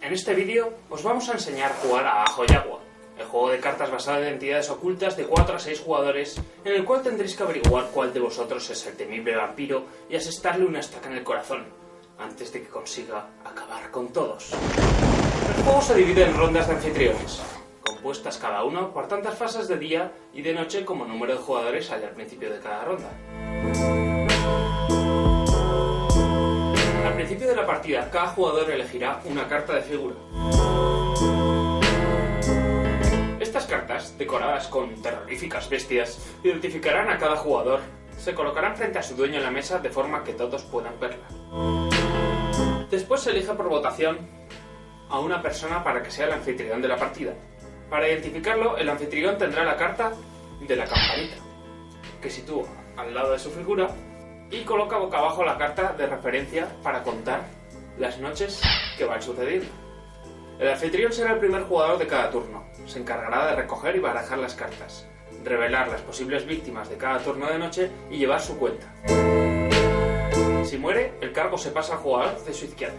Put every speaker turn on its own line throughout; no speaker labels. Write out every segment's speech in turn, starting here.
En este vídeo os vamos a enseñar a jugar a Ajo y Agua, el juego de cartas basado en entidades ocultas de 4 a 6 jugadores, en el cual tendréis que averiguar cuál de vosotros es el temible vampiro y asestarle una estaca en el corazón, antes de que consiga acabar con todos. El juego se divide en rondas de anfitriones, compuestas cada uno por tantas fases de día y de noche como número de jugadores hay al principio de cada ronda. Principio de la partida, cada jugador elegirá una carta de figura. Estas cartas, decoradas con terroríficas bestias, identificarán a cada jugador. Se colocarán frente a su dueño en la mesa de forma que todos puedan verla. Después se elige por votación a una persona para que sea el anfitrión de la partida. Para identificarlo, el anfitrión tendrá la carta de la campanita, que sitúa al lado de su figura y coloca boca abajo la carta de referencia para contar las noches que van sucediendo. El anfitrión será el primer jugador de cada turno. Se encargará de recoger y barajar las cartas, revelar las posibles víctimas de cada turno de noche y llevar su cuenta. Si muere, el cargo se pasa al jugador de su izquierda.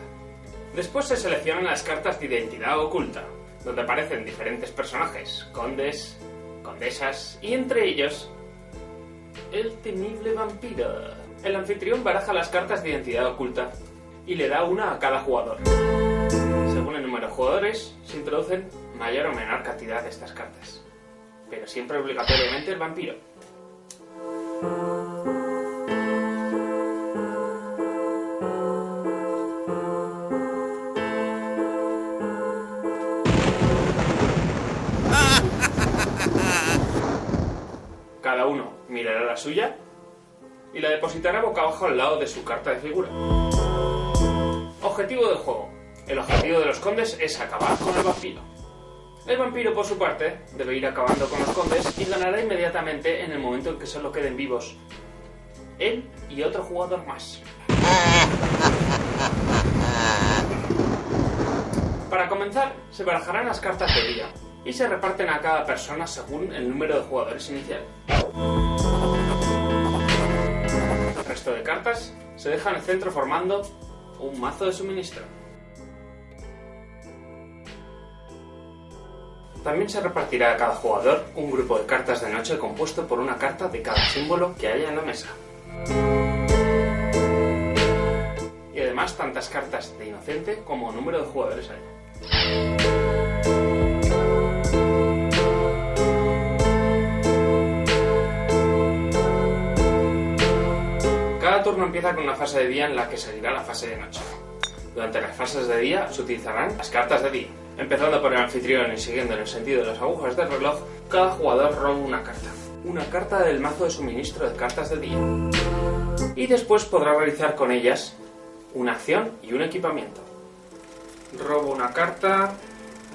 Después se seleccionan las cartas de identidad oculta, donde aparecen diferentes personajes, condes, condesas y entre ellos el temible vampiro. El anfitrión baraja las cartas de identidad oculta y le da una a cada jugador. Según el número de jugadores, se introducen mayor o menor cantidad de estas cartas, pero siempre obligatoriamente el vampiro. Cada uno mirará la suya y la depositará boca abajo al lado de su carta de figura. Objetivo del juego. El objetivo de los condes es acabar con el vampiro. El vampiro, por su parte, debe ir acabando con los condes y ganará inmediatamente en el momento en que solo queden vivos él y otro jugador más. Para comenzar, se barajarán las cartas de día y se reparten a cada persona según el número de jugadores inicial. De cartas se dejan en el centro formando un mazo de suministro. También se repartirá a cada jugador un grupo de cartas de noche compuesto por una carta de cada símbolo que haya en la mesa. Y además tantas cartas de inocente como número de jugadores haya. Empieza con una fase de día en la que seguirá la fase de noche. Durante las fases de día se utilizarán las cartas de día. Empezando por el anfitrión y siguiendo en el sentido de las agujas del reloj, cada jugador roba una carta. Una carta del mazo de suministro de cartas de día. Y después podrá realizar con ellas una acción y un equipamiento. Robo una carta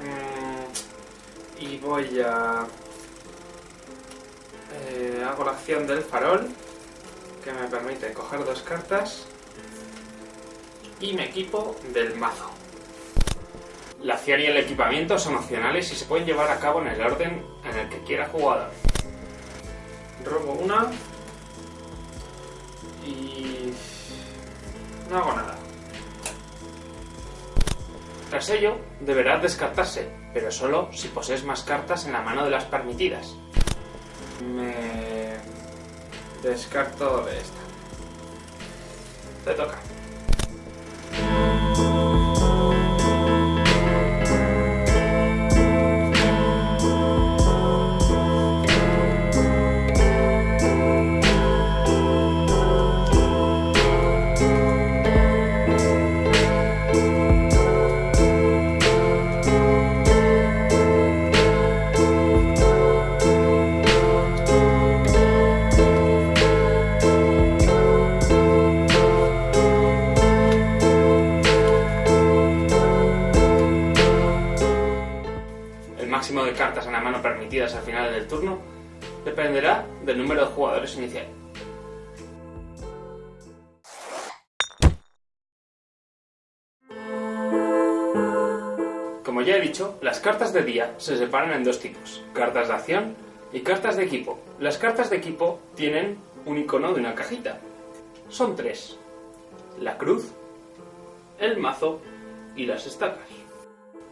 mmm, y voy a... Eh, hago la acción del farol que me permite coger dos cartas y me equipo del mazo. La acción y el equipamiento son opcionales y se pueden llevar a cabo en el orden en el que quiera jugador. Robo una y no hago nada. Tras ello, deberá descartarse, pero solo si posees más cartas en la mano de las permitidas. Me descarto de esta. Te toca. Inicial. Como ya he dicho, las cartas de día se separan en dos tipos, cartas de acción y cartas de equipo. Las cartas de equipo tienen un icono de una cajita. Son tres. La cruz, el mazo y las estacas.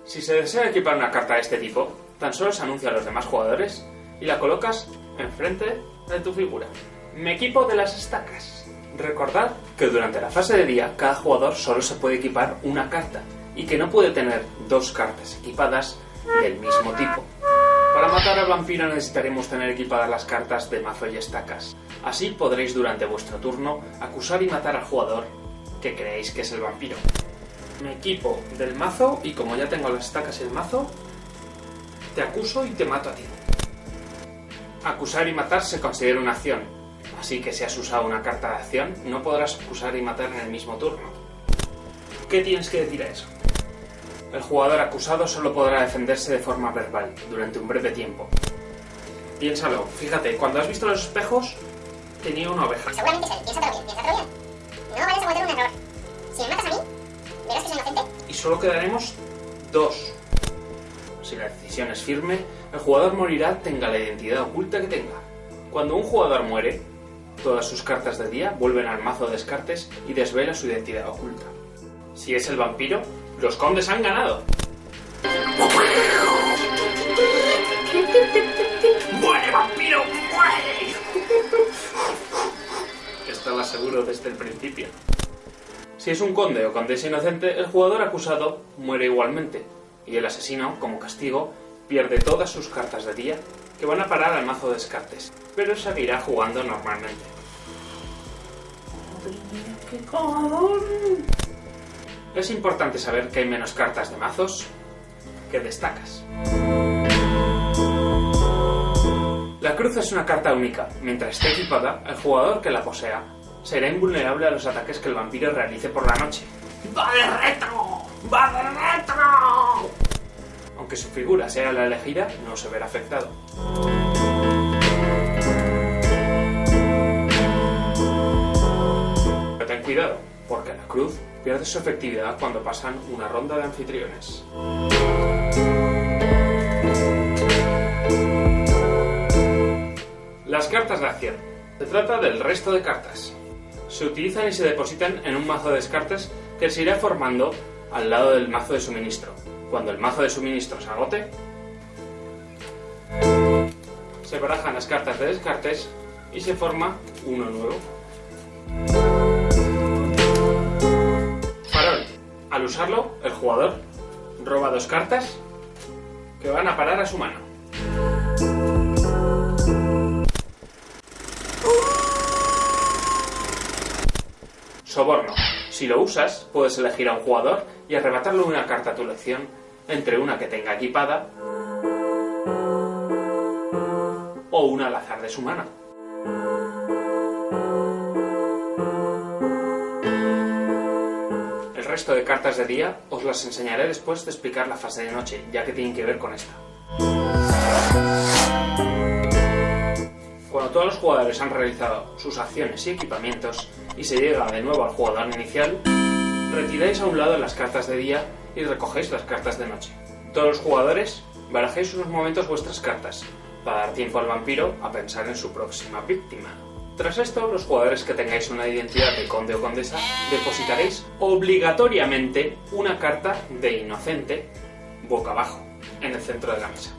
Si se desea equipar una carta de este tipo, tan solo se anuncia a los demás jugadores y la colocas enfrente de tu figura. Me equipo de las estacas. Recordad que durante la fase de día cada jugador solo se puede equipar una carta y que no puede tener dos cartas equipadas del mismo tipo. Para matar al vampiro necesitaremos tener equipadas las cartas de mazo y estacas. Así podréis durante vuestro turno acusar y matar al jugador que creéis que es el vampiro. Me equipo del mazo y como ya tengo las estacas y el mazo, te acuso y te mato a ti. Acusar y matar se considera una acción, así que si has usado una carta de acción, no podrás acusar y matar en el mismo turno. ¿Qué tienes que decir a eso? El jugador acusado solo podrá defenderse de forma verbal, durante un breve tiempo. Piénsalo, fíjate, cuando has visto los espejos, tenía una oveja.
Seguramente piénsatelo bien, piénsatelo bien. No vayas a cometer un error. Si me matas a mí, verás que soy inocente.
Y solo quedaremos dos. Si la decisión es firme, el jugador morirá tenga la identidad oculta que tenga. Cuando un jugador muere, todas sus cartas de día vuelven al mazo de descartes y desvela su identidad oculta. Si es el vampiro, los condes han ganado. ¡Muere, vampiro! ¡Muere! Estaba seguro desde el principio. Si es un conde o condesa inocente, el jugador acusado muere igualmente, y el asesino, como castigo, pierde todas sus cartas de día, que van a parar al mazo de descartes, pero seguirá jugando normalmente. Es importante saber que hay menos cartas de mazos que destacas. La cruz es una carta única. Mientras esté equipada, el jugador que la posea será invulnerable a los ataques que el vampiro realice por la noche. ¡Va de retro! ¡Va de retro! Aunque su figura sea la elegida, no se verá afectado. Pero ten cuidado, porque la cruz pierde su efectividad cuando pasan una ronda de anfitriones. Las cartas de acción. Se trata del resto de cartas. Se utilizan y se depositan en un mazo de descartes que se irá formando al lado del mazo de suministro. Cuando el mazo de suministro se agote, se barajan las cartas de descartes y se forma uno nuevo. Farol. Al usarlo, el jugador roba dos cartas que van a parar a su mano. Soborno. Si lo usas, puedes elegir a un jugador y arrebatarle una carta a tu elección entre una que tenga equipada o una al azar de su mano. El resto de cartas de día os las enseñaré después de explicar la fase de noche, ya que tienen que ver con esta. Cuando todos los jugadores han realizado sus acciones y equipamientos y se llega de nuevo al jugador inicial, retiráis a un lado las cartas de día y recogéis las cartas de noche. Todos los jugadores barajéis unos momentos vuestras cartas, para dar tiempo al vampiro a pensar en su próxima víctima. Tras esto, los jugadores que tengáis una identidad de conde o condesa, depositaréis obligatoriamente una carta de inocente boca abajo, en el centro de la mesa.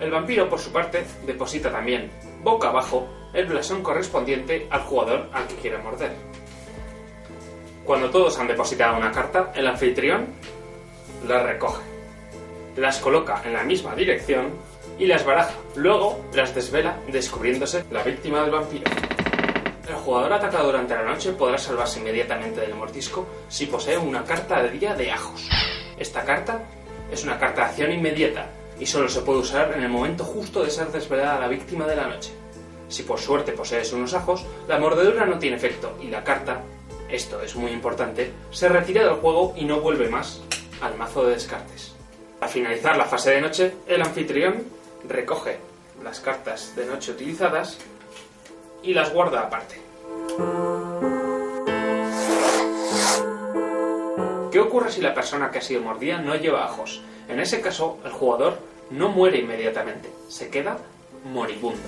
El vampiro, por su parte, deposita también, boca abajo, el blasón correspondiente al jugador al que quiere morder. Cuando todos han depositado una carta, el anfitrión las recoge, las coloca en la misma dirección y las baraja. Luego las desvela, descubriéndose la víctima del vampiro. El jugador atacado durante la noche podrá salvarse inmediatamente del mordisco si posee una carta de día de ajos. Esta carta es una carta de acción inmediata y solo se puede usar en el momento justo de ser desvelada la víctima de la noche. Si por suerte posees unos ajos, la mordedura no tiene efecto y la carta, esto es muy importante, se retira del juego y no vuelve más al mazo de descartes. Al finalizar la fase de noche, el anfitrión recoge las cartas de noche utilizadas y las guarda aparte. ¿Qué ocurre si la persona que ha sido mordida no lleva ajos? En ese caso, el jugador no muere inmediatamente, se queda moribundo.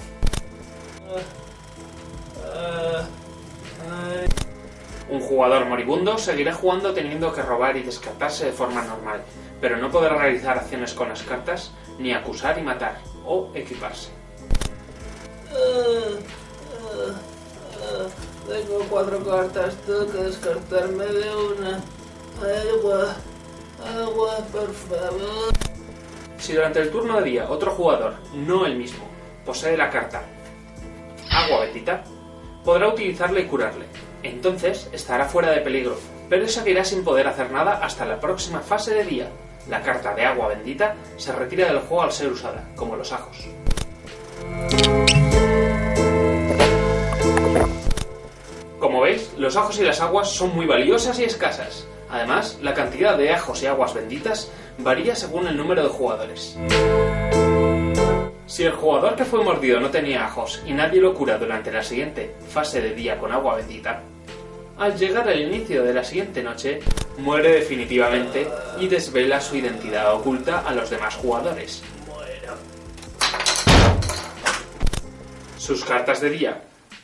Un jugador moribundo seguirá jugando teniendo que robar y descartarse de forma normal, pero no podrá realizar acciones con las cartas, ni acusar y matar, o equiparse.
Tengo cuatro cartas, tengo que descartarme de una. Agua, por favor.
Si durante el turno de día otro jugador, no el mismo, posee la carta Agua Bendita, podrá utilizarla y curarle. Entonces estará fuera de peligro, pero seguirá sin poder hacer nada hasta la próxima fase de día. La carta de Agua Bendita se retira del juego al ser usada, como los ajos. Como veis, los ajos y las aguas son muy valiosas y escasas. Además, la cantidad de ajos y aguas benditas varía según el número de jugadores. Si el jugador que fue mordido no tenía ajos y nadie lo cura durante la siguiente fase de día con agua bendita, al llegar al inicio de la siguiente noche, muere definitivamente y desvela su identidad oculta a los demás jugadores. Sus cartas de día,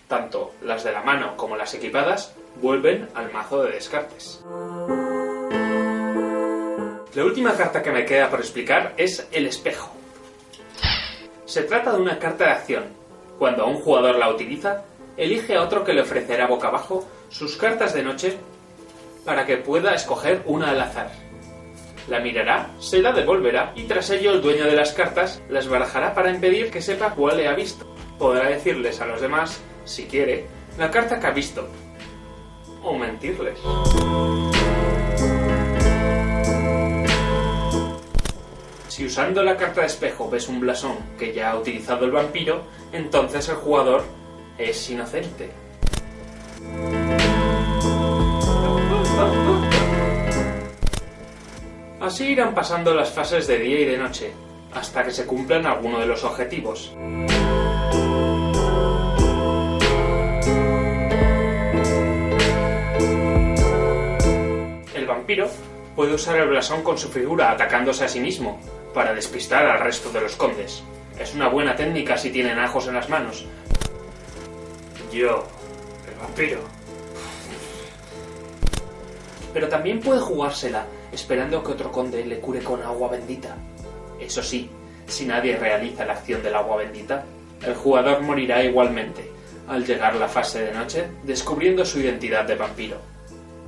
tanto las de la mano como las equipadas, vuelven al mazo de descartes. La última carta que me queda por explicar es el espejo. Se trata de una carta de acción. Cuando un jugador la utiliza, elige a otro que le ofrecerá boca abajo sus cartas de noche para que pueda escoger una al azar. La mirará, se la devolverá y tras ello el dueño de las cartas las barajará para impedir que sepa cuál le ha visto. Podrá decirles a los demás, si quiere, la carta que ha visto. O mentirles. Si usando la carta de espejo ves un blasón que ya ha utilizado el vampiro, entonces el jugador es inocente. Así irán pasando las fases de día y de noche, hasta que se cumplan alguno de los objetivos. Vampiro puede usar el blasón con su figura atacándose a sí mismo, para despistar al resto de los condes. Es una buena técnica si tienen ajos en las manos. Yo, el vampiro. Pero también puede jugársela esperando que otro conde le cure con agua bendita. Eso sí, si nadie realiza la acción del agua bendita, el jugador morirá igualmente, al llegar la fase de noche, descubriendo su identidad de vampiro.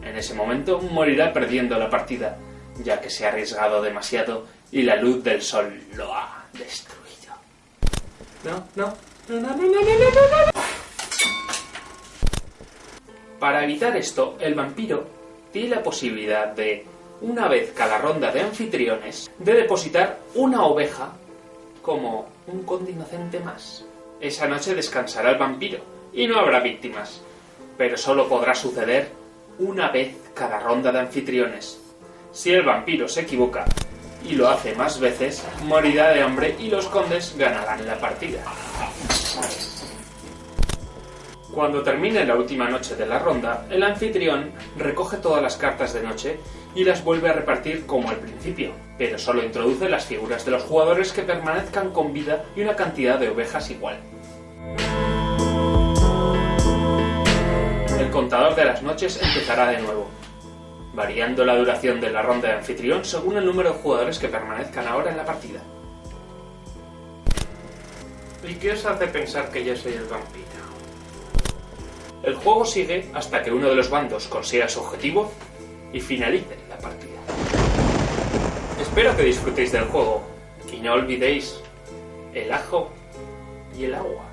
En ese momento morirá perdiendo la partida, ya que se ha arriesgado demasiado y la luz del sol lo ha destruido. No, no, no, no, no, no, no, no, no. Para evitar esto, el vampiro tiene la posibilidad de, una vez cada ronda de anfitriones, de depositar una oveja como un conde inocente más. Esa noche descansará el vampiro y no habrá víctimas, pero solo podrá suceder una vez cada ronda de anfitriones. Si el vampiro se equivoca y lo hace más veces, morirá de hambre y los condes ganarán la partida. Cuando termine la última noche de la ronda, el anfitrión recoge todas las cartas de noche y las vuelve a repartir como al principio, pero solo introduce las figuras de los jugadores que permanezcan con vida y una cantidad de ovejas igual. Contador de las noches empezará de nuevo, variando la duración de la ronda de anfitrión según el número de jugadores que permanezcan ahora en la partida. ¿Y qué os hace pensar que yo soy el vampiro? El juego sigue hasta que uno de los bandos consiga su objetivo y finalice la partida. Espero que disfrutéis del juego y no olvidéis el ajo y el agua.